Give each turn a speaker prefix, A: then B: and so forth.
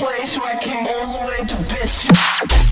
A: place where I came all the way to piss you